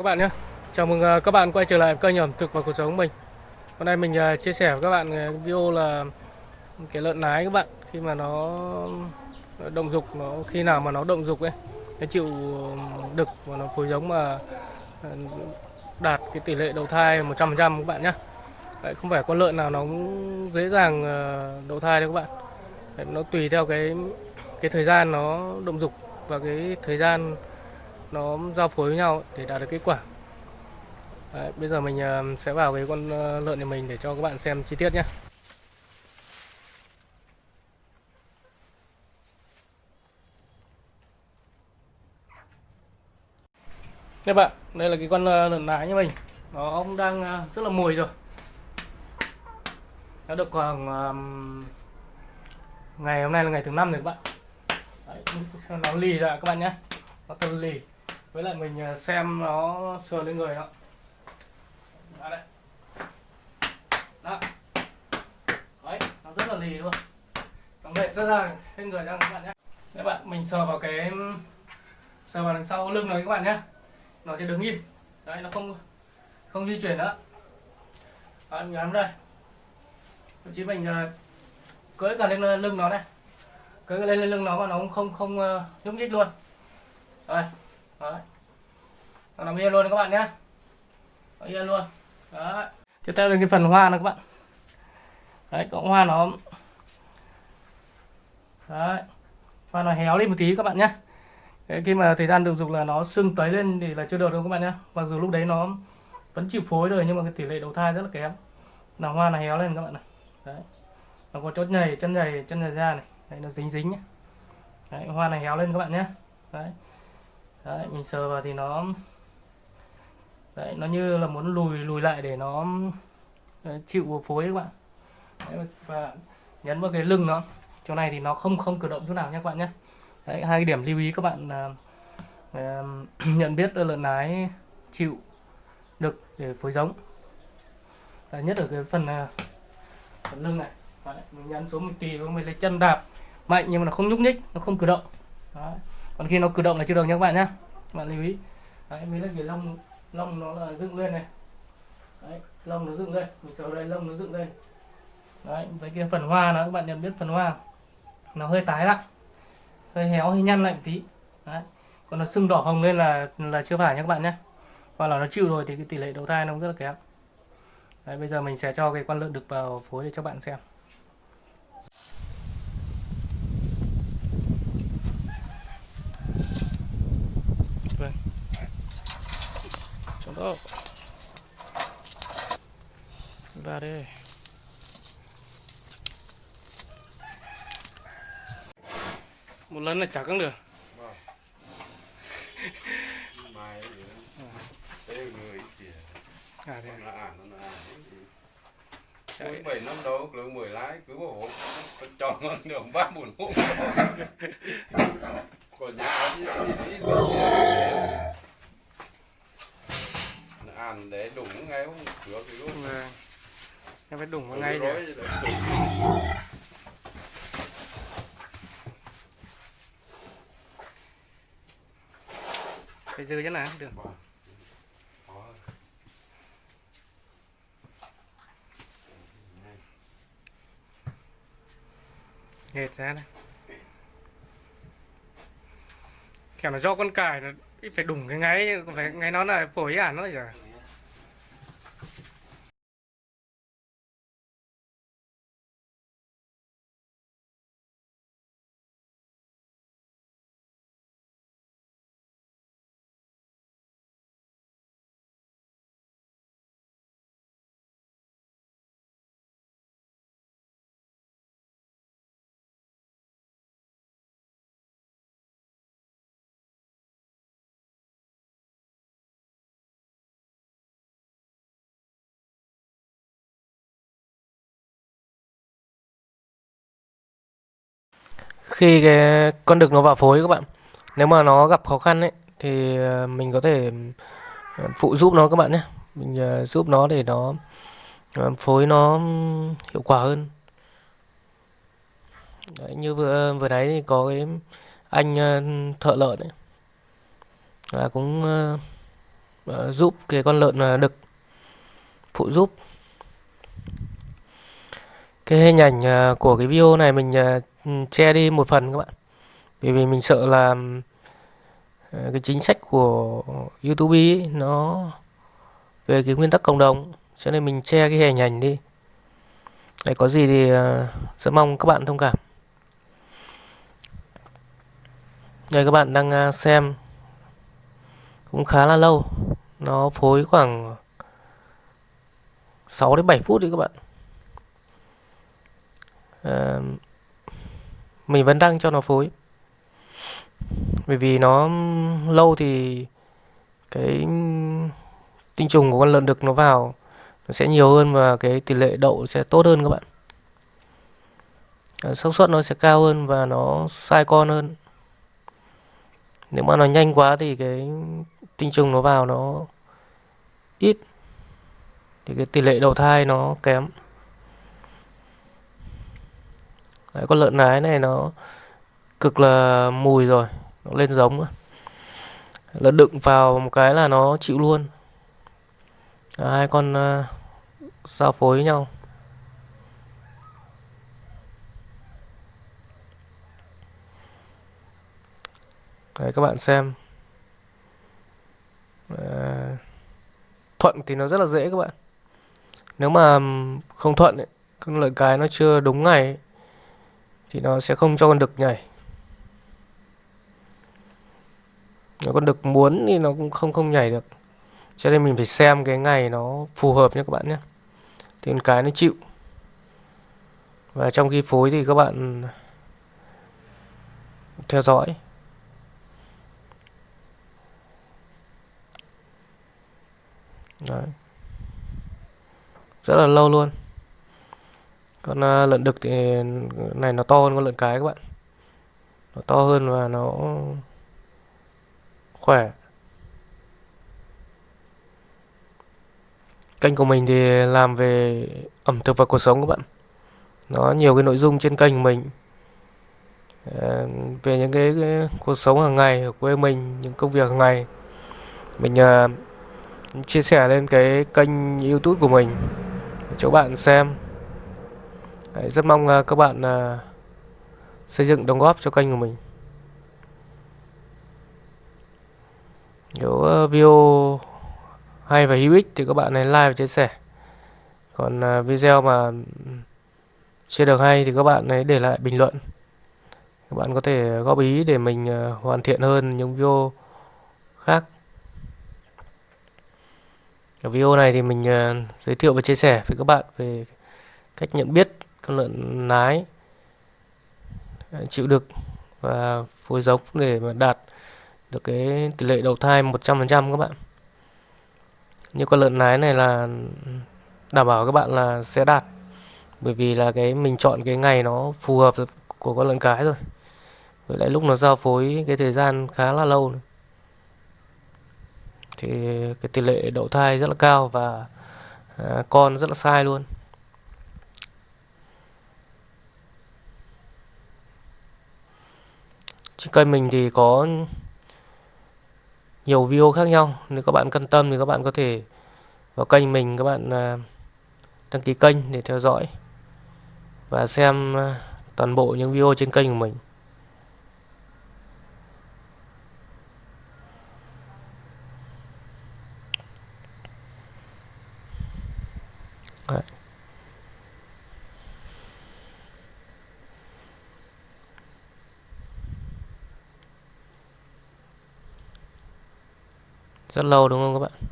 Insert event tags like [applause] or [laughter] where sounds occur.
các bạn nhé. Chào mừng à, các bạn quay trở lại kênh ẩm thực và cuộc sống mình. Hôm nay mình à, chia sẻ với các bạn à, video là cái lợn nái các bạn. Khi mà nó động dục nó khi nào mà nó động dục ấy nó chịu đực và nó phối giống mà đạt cái tỷ lệ đầu thai 100% các bạn nhé. Đấy, không phải con lợn nào nó cũng dễ dàng đầu thai đâu các bạn. Đấy, nó tùy theo cái cái thời gian nó động dục và cái thời gian nó giao phối với nhau để đạt được kết quả. Đấy, bây giờ mình ờ, sẽ vào cái con ờ, lợn này mình để cho các bạn xem chi tiết nhé. Các bạn, đây là cái con ờ, lợn nái như mình. Nó cũng đang rất là mùi rồi. Nó được khoảng Ngày hôm nay là ngày thứ năm rồi các bạn. Đấy, Nó lì ra các bạn nhé. Nó thân lì với lại mình à, xem nó sờ lên người đó đó đây. Đó. Đấy nó rất là lì luôn. Nó mệt rất ra lên người ra các bạn nhé. Các bạn mình sờ vào cái sờ vào đằng sau lưng này các bạn nhé. Nó sẽ đứng im. Đấy nó không không di chuyển nữa. Đấy, mình nắm đây. Thậm chí mình à, cưỡi cả lên à, lưng nó này cưỡi lên lên lưng nó mà nó cũng không không nhúc nhích luôn. Đây đấy. Nó nằm yên luôn các bạn nhé nó yên luôn. Đấy. Tiếp theo là cái phần hoa này các bạn. Đấy cọng hoa nó đấy. Hoa nó héo lên một tí các bạn nhé đấy, khi mà thời gian được dục là nó sưng tấy lên thì là chưa được đâu các bạn nhé mặc dù lúc đấy nó vẫn chịu phối rồi nhưng mà cái tỷ lệ đầu thai rất là kém. Là hoa nó héo lên các bạn này. Đấy. Nó có chốt nhầy chân nhầy chân nhầy ra này. Đấy nó dính dính nhé đấy, hoa này héo lên các bạn nhé đấy đấy mình sờ vào thì nó đấy nó như là muốn lùi lùi lại để nó đấy, chịu phối các bạn. Đấy, và nhấn vào cái lưng nó. Chỗ này thì nó không không cử động chỗ nào nhé các bạn nhé. Đấy hai cái điểm lưu ý các bạn uh, [clears throat] uh, nhận biết lợn nái chịu được để phối giống. Đấy, nhất ở cái phần, uh, phần lưng này. Đấy, mình nhấn xuống mình tì mình lấy chân đạp mạnh nhưng mà nó không nhúc nhích nó không cử động. Đấy còn khi nó cử động là chưa được nhé các bạn nhé các bạn lưu ý. Đấy mới là cái lông lông nó là dựng lên này. Đấy lông nó dựng lên. Mình sờ đây lông nó dựng lên. Đấy với cái phần hoa nó, các bạn nhận biết phần hoa nó hơi tái lại. Hơi héo, hơi nhăn lại một tí. Đấy, còn nó sưng đỏ hồng lên là là chưa phải nhé các bạn nhé hoặc là nó chịu rồi thì cái tỷ lệ đầu thai nó cũng rất là kém. Đấy, bây giờ mình sẽ cho cái con lợn đực vào phối để cho bạn xem. Đó ra đây một lần là chắc cũng được. À thế Chạy. Bảy năm đâu, cứ mười lái, cứ bảo hộ, cho ngon được ba buồn hộ. [laughs] Còn nhà đi đi đi ăn để đụng ngay không cửa thì luôn. Vâng. Em phải đụng vào ngay rồi phải dư chứ nào được. Nghệt ra này. Kẻo nó do con cài nó phải đủng cái ngáy phải ngáy nó là phổi à nó là khi cái con đực nó vào phối các bạn. Nếu mà nó gặp khó khăn ấy thì ờ, mình có thể ờ, phụ giúp nó các bạn nhé. Mình ờ, giúp nó để nó phối nó hiệu quả hơn. Đấy, như vừa vừa nãy thì có cái anh thợ lợn ấy là cũng uh, giúp cái con lợn đực phụ giúp. Cái hình ảnh của cái video này mình Ừ, che đi một phần các bạn. Vì vì mình sợ là ờ, cái chính sách của YouTube ấy, nó về cái nguyên tắc cộng đồng cho nên mình che cái hình ảnh đi. Đấy, có gì thì uh, rất mong các bạn thông cảm. Đây các bạn đang ờ, xem cũng khá là lâu. Nó phối khoảng 6 đến 7 phút đi các bạn. À, mình vẫn đang cho nó phối. Bởi vì nó lâu thì cái tinh trùng của con lợn đực nó vào nó sẽ nhiều hơn và cái tỷ lệ đậu sẽ tốt hơn các bạn. Ờ, xác suất nó sẽ cao hơn và nó sai con hơn. Nếu mà nó nhanh quá thì cái tinh trùng nó vào nó ít. Thì cái tỷ lệ đậu thai nó kém. Đấy, con lợn nái này nó cực là mùi rồi nó lên giống lợn đựng vào một cái là nó chịu luôn. Hai con uh, giao phối với nhau. Đấy các bạn xem. À, thuận thì nó rất là dễ các bạn. Nếu mà không thuận ấy, con lợn cái nó chưa đúng ngày ấy, thì nó sẽ không cho con đực nhảy. Nếu con đực muốn thì nó cũng không không nhảy được. Cho nên mình phải xem cái ngày nó phù hợp nhé các bạn nhé. Thì con cái nó chịu. Và trong khi phối thì các bạn theo dõi. Đấy. rất là lâu luôn con à, lợn đực thì này nó to hơn con lợn cái các bạn. Nó to hơn và nó khỏe. Kênh của mình thì làm về ẩm thực và cuộc sống các bạn. Nó nhiều cái nội dung trên kênh của mình. Ờ, về những cái, cái cuộc sống hàng ngày ở quê mình những công việc hàng ngày. Mình uh, chia sẻ lên cái kênh youtube của mình. Cho bạn xem. Đấy, rất mong uh, các bạn uh, xây dựng đóng góp cho kênh của mình. Nếu uh, video hay và hữu ích thì các bạn hãy like và chia sẻ. Còn uh, video mà chưa được hay thì các bạn hãy để lại bình luận. Các bạn có thể góp ý để mình uh, hoàn thiện hơn những video khác. Ở video này thì mình uh, giới thiệu và chia sẻ với các bạn về cách nhận biết con lợn nái à, chịu đực và phối giống để mà đạt được cái tỷ lệ đầu thai 100% các bạn. Như con lợn nái này là đảm bảo các bạn là sẽ đạt, bởi vì là cái mình chọn cái ngày nó phù hợp của con lợn cái rồi. Với lại lúc nó giao phối cái thời gian khá là lâu. Thì cái tỷ lệ đậu thai rất là cao và à, con rất là sai luôn trên kênh mình thì có nhiều video khác nhau nếu các bạn quan tâm thì các bạn có thể vào kênh mình, các bạn à, đăng ký kênh để theo dõi và xem à, toàn bộ những video trên kênh của mình Đấy. Rất lâu đúng không các bạn?